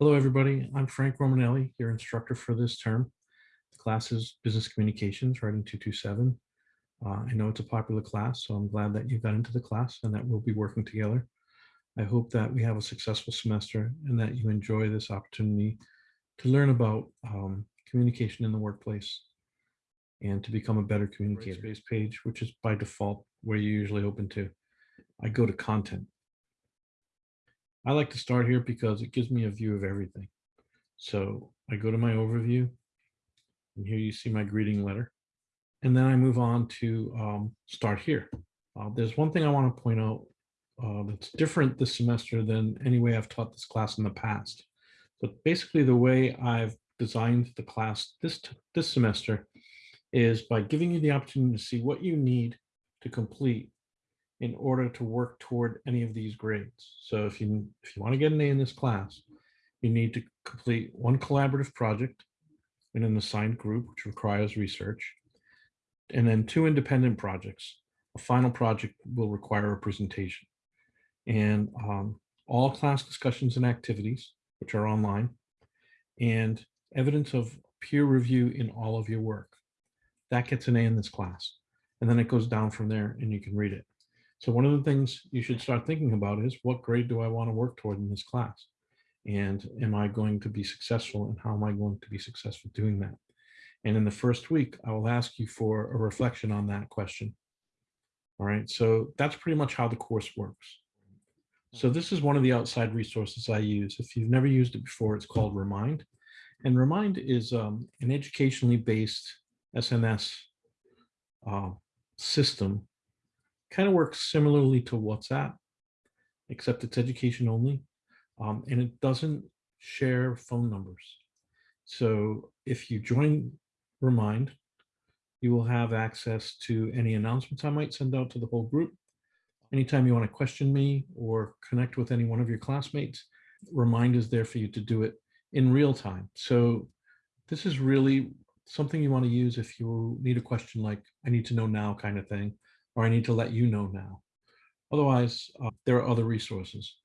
Hello, everybody. I'm Frank Romanelli, your instructor for this term. The class is Business Communications, Writing 227. Uh, I know it's a popular class, so I'm glad that you got into the class and that we'll be working together. I hope that we have a successful semester and that you enjoy this opportunity to learn about um, communication in the workplace and to become a better communicator. Space page, which is by default where you usually open to. I go to content. I like to start here because it gives me a view of everything. So I go to my overview and here you see my greeting letter. And then I move on to um, start here. Uh, there's one thing I want to point out uh, that's different this semester than any way I've taught this class in the past. But basically the way I've designed the class this, this semester is by giving you the opportunity to see what you need to complete in order to work toward any of these grades. So if you if you want to get an A in this class, you need to complete one collaborative project in an assigned group, which requires research, and then two independent projects. A final project will require a presentation. And um, all class discussions and activities, which are online, and evidence of peer review in all of your work. That gets an A in this class. And then it goes down from there and you can read it. So one of the things you should start thinking about is what grade do I want to work toward in this class? And am I going to be successful and how am I going to be successful doing that? And in the first week, I will ask you for a reflection on that question. All right, so that's pretty much how the course works. So this is one of the outside resources I use. If you've never used it before, it's called Remind. And Remind is um, an educationally based SNS uh, system kind of works similarly to WhatsApp, except it's education only, um, and it doesn't share phone numbers. So if you join Remind, you will have access to any announcements I might send out to the whole group. Anytime you want to question me or connect with any one of your classmates, Remind is there for you to do it in real time. So this is really something you want to use if you need a question like, I need to know now kind of thing, or I need to let you know now. Otherwise, uh, there are other resources.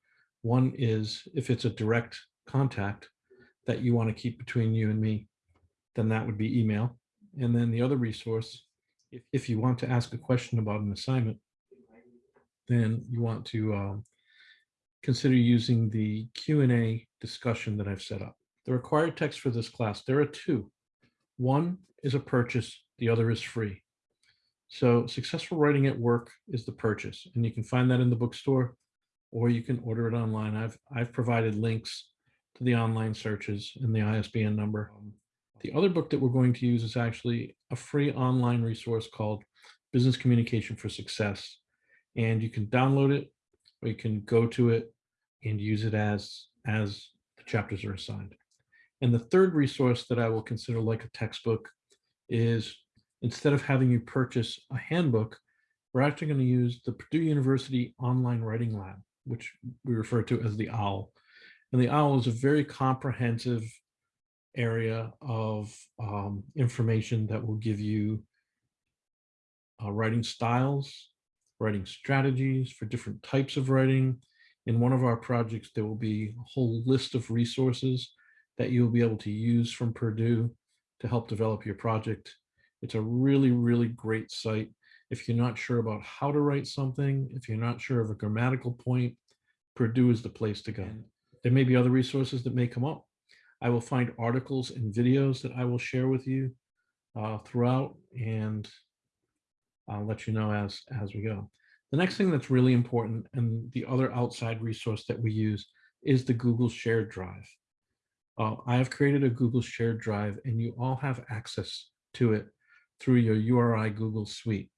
One is if it's a direct contact that you want to keep between you and me, then that would be email. And then the other resource, if, if you want to ask a question about an assignment, then you want to um, consider using the Q&A discussion that I've set up. The required text for this class, there are two. One is a purchase, the other is free. So successful writing at work is the purchase, and you can find that in the bookstore, or you can order it online. I've I've provided links to the online searches and the ISBN number. Um, the other book that we're going to use is actually a free online resource called Business Communication for Success. And you can download it, or you can go to it and use it as, as the chapters are assigned. And the third resource that I will consider like a textbook is instead of having you purchase a handbook, we're actually going to use the Purdue University Online Writing Lab, which we refer to as the OWL. And the OWL is a very comprehensive area of um, information that will give you uh, writing styles, writing strategies for different types of writing. In one of our projects, there will be a whole list of resources that you'll be able to use from Purdue to help develop your project. It's a really, really great site. If you're not sure about how to write something, if you're not sure of a grammatical point, Purdue is the place to go. There may be other resources that may come up. I will find articles and videos that I will share with you uh, throughout and I'll let you know as, as we go. The next thing that's really important and the other outside resource that we use is the Google Shared Drive. Uh, I have created a Google shared drive and you all have access to it through your URI Google Suite.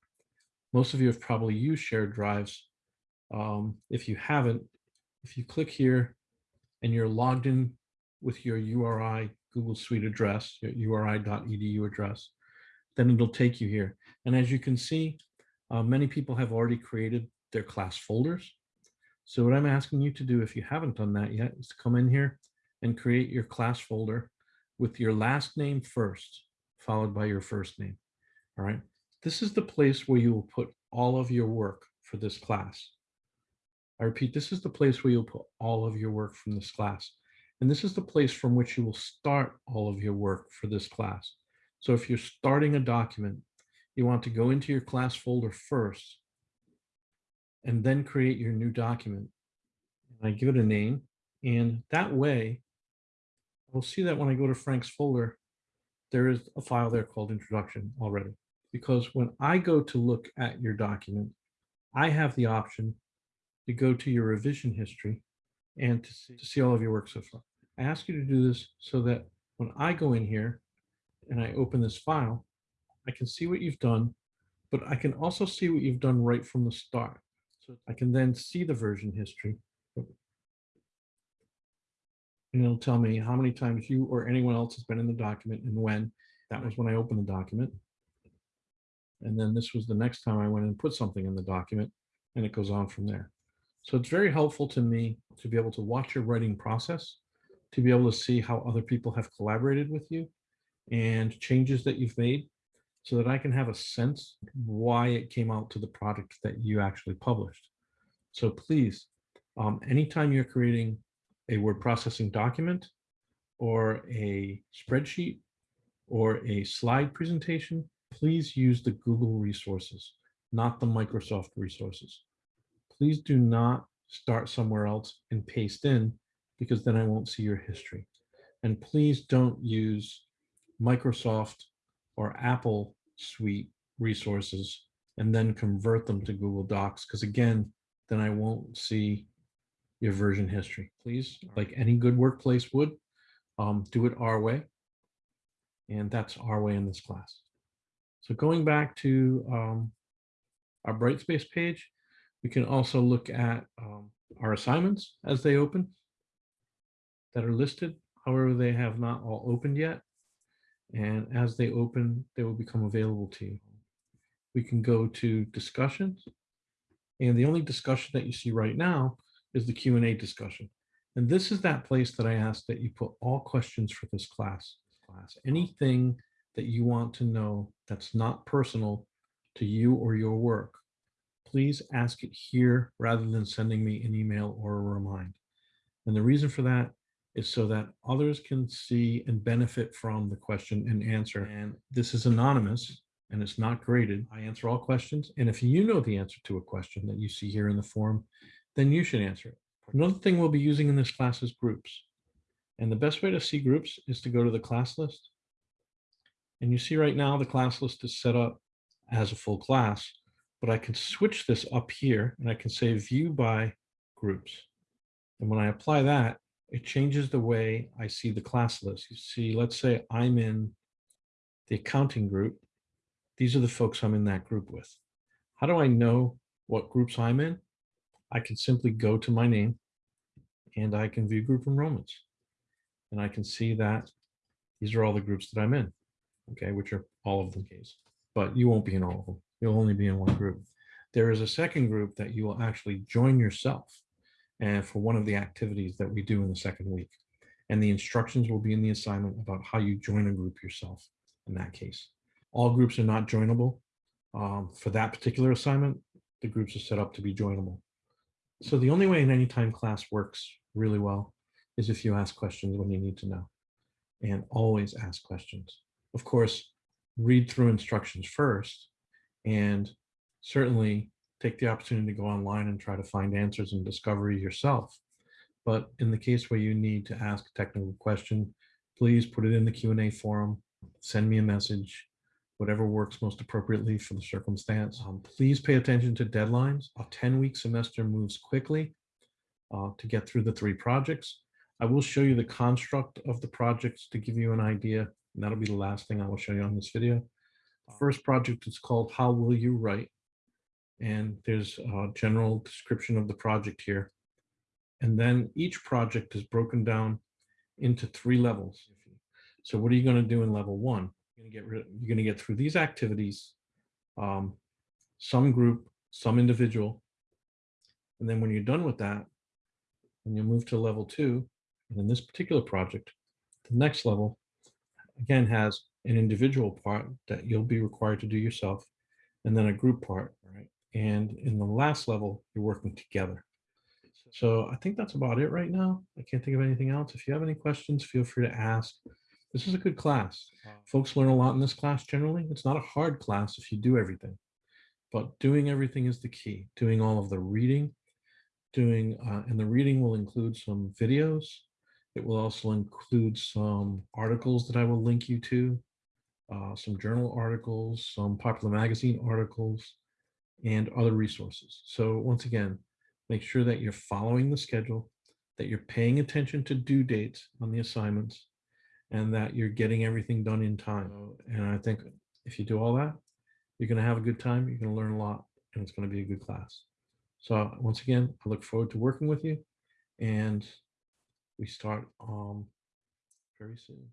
Most of you have probably used shared drives. Um, if you haven't, if you click here and you're logged in with your URI Google Suite address, your uri.edu address, then it'll take you here. And as you can see, uh, many people have already created their class folders. So what I'm asking you to do, if you haven't done that yet, is to come in here and create your class folder with your last name first, followed by your first name. All right. This is the place where you will put all of your work for this class. I repeat, this is the place where you'll put all of your work from this class. And this is the place from which you will start all of your work for this class. So if you're starting a document, you want to go into your class folder first and then create your new document. I give it a name and that way we'll see that when I go to Frank's folder, there is a file there called introduction already. Because when I go to look at your document, I have the option to go to your revision history and to see, to see all of your work so far. I ask you to do this so that when I go in here and I open this file, I can see what you've done, but I can also see what you've done right from the start. So I can then see the version history. And it'll tell me how many times you or anyone else has been in the document and when. That was when I opened the document. And then this was the next time I went and put something in the document and it goes on from there. So it's very helpful to me to be able to watch your writing process, to be able to see how other people have collaborated with you and changes that you've made so that I can have a sense why it came out to the product that you actually published. So please, um, anytime you're creating a word processing document or a spreadsheet or a slide presentation, please use the Google resources, not the Microsoft resources. Please do not start somewhere else and paste in because then I won't see your history. And please don't use Microsoft or Apple suite resources and then convert them to Google Docs because again, then I won't see your version history. Please, like any good workplace would, um, do it our way. And that's our way in this class. So going back to um, our Brightspace page, we can also look at um, our assignments as they open that are listed. However, they have not all opened yet. And as they open, they will become available to you. We can go to discussions. And the only discussion that you see right now is the Q&A discussion. And this is that place that I ask that you put all questions for this class. class. Anything that you want to know that's not personal to you or your work, please ask it here rather than sending me an email or a remind. And the reason for that is so that others can see and benefit from the question and answer. And this is anonymous and it's not graded. I answer all questions. And if you know the answer to a question that you see here in the form, then you should answer it. Another thing we'll be using in this class is groups. And the best way to see groups is to go to the class list. And you see right now the class list is set up as a full class, but I can switch this up here and I can say view by groups. And when I apply that, it changes the way I see the class list. You see, let's say I'm in the accounting group. These are the folks I'm in that group with. How do I know what groups I'm in? I can simply go to my name and I can view group enrollments. And I can see that these are all the groups that I'm in, okay, which are all of the case. But you won't be in all of them. You'll only be in one group. There is a second group that you will actually join yourself and for one of the activities that we do in the second week. And the instructions will be in the assignment about how you join a group yourself in that case. All groups are not joinable. Um, for that particular assignment, the groups are set up to be joinable. So the only way an anytime class works really well is if you ask questions when you need to know and always ask questions. Of course, read through instructions first and certainly take the opportunity to go online and try to find answers and discovery yourself. But in the case where you need to ask a technical question, please put it in the Q&A forum, send me a message, whatever works most appropriately for the circumstance. Um, please pay attention to deadlines. A 10-week semester moves quickly uh, to get through the three projects. I will show you the construct of the projects to give you an idea, and that'll be the last thing I will show you on this video. The first project is called How Will You Write? And there's a general description of the project here. And then each project is broken down into three levels. So what are you going to do in level one? You're going to get rid, you're going to get through these activities, um, some group, some individual. And then when you're done with that, and you move to level two, and in this particular project, the next level, again, has an individual part that you'll be required to do yourself, and then a group part, right? And in the last level, you're working together. So I think that's about it right now. I can't think of anything else. If you have any questions, feel free to ask. This is a good class. Folks learn a lot in this class generally. It's not a hard class if you do everything, but doing everything is the key. Doing all of the reading, doing, uh, and the reading will include some videos. It will also include some articles that I will link you to, uh, some journal articles, some popular magazine articles, and other resources. So once again, make sure that you're following the schedule, that you're paying attention to due dates on the assignments, and that you're getting everything done in time. And I think if you do all that, you're going to have a good time, you're going to learn a lot, and it's going to be a good class. So once again, I look forward to working with you, and we start um, very soon.